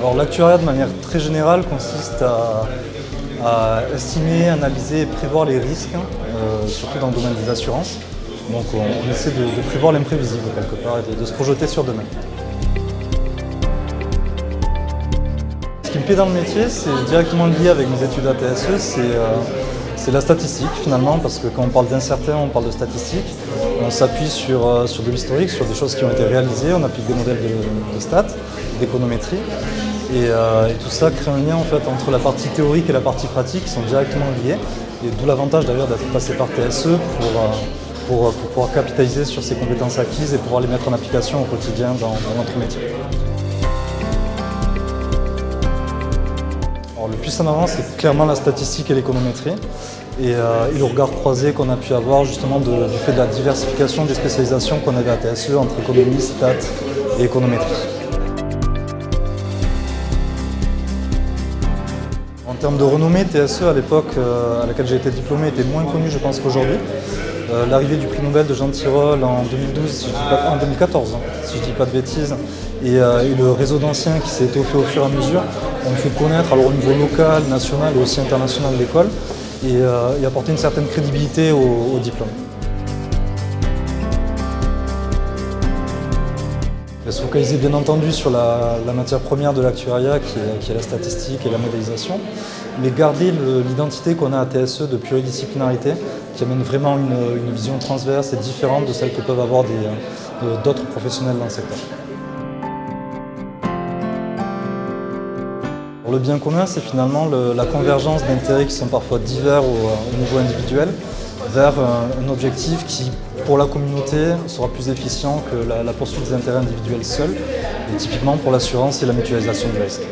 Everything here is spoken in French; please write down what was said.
Alors l'actuariat de manière très générale consiste à, estimer, analyser et prévoir les risques, euh, surtout dans le domaine des assurances. Donc on, essaie de, prévoir l'imprévisible quelque part et de, se projeter sur demain. Ce qui me plaît dans le métier, c'est directement lié avec mes études ATSE, euh, c'est la statistique finalement, parce que quand on parle d'incertain, on parle de statistique. On s'appuie sur, euh, sur de l'historique, sur des choses qui ont été réalisées, on applique des modèles de, stats, d'économétrie. Euh, et, tout ça crée un lien en fait, entre la partie théorique et la partie pratique qui sont directement liées. Et d'où l'avantage d'ailleurs d'être passé par TSE pour, pour, pouvoir capitaliser sur ces compétences acquises et pouvoir les mettre en application au quotidien dans notre métier. Le plus en avant, c'est clairement la statistique et l'économétrie et, euh, le regard croisé qu'on a pu avoir justement du fait de la diversification des spécialisations qu'on avait à TSE entre économie, stats et économétrie. En termes de renommée, TSE à l'époque euh, à laquelle j'ai été diplômé était moins connu je pense qu'aujourd'hui. Euh, l'arrivée du prix Nobel de Jean Tirole en 2012, en 2014, hein, si je ne dis pas de bêtises, euh, et, le réseau d'anciens qui s'est étoffé au fur et à mesure, ont fait connaître alors, au niveau local, national et aussi international l'école et, euh, apporter une certaine crédibilité au, diplôme. Se focaliser bien entendu sur la, matière première de l'actuariat qui, est la statistique et la modélisation, mais garder l'identité qu'on a à TSE de pluridisciplinarité qui amène vraiment une, vision transverse et différente de celle que peuvent avoir euh, d'autres professionnels dans le secteur. Le bien commun, c'est finalement la convergence d'intérêts qui sont parfois divers au, niveau individuel vers un, objectif qui, pour la communauté, sera plus efficient que la, poursuite des intérêts individuels seuls, et typiquement pour l'assurance et la mutualisation du risque.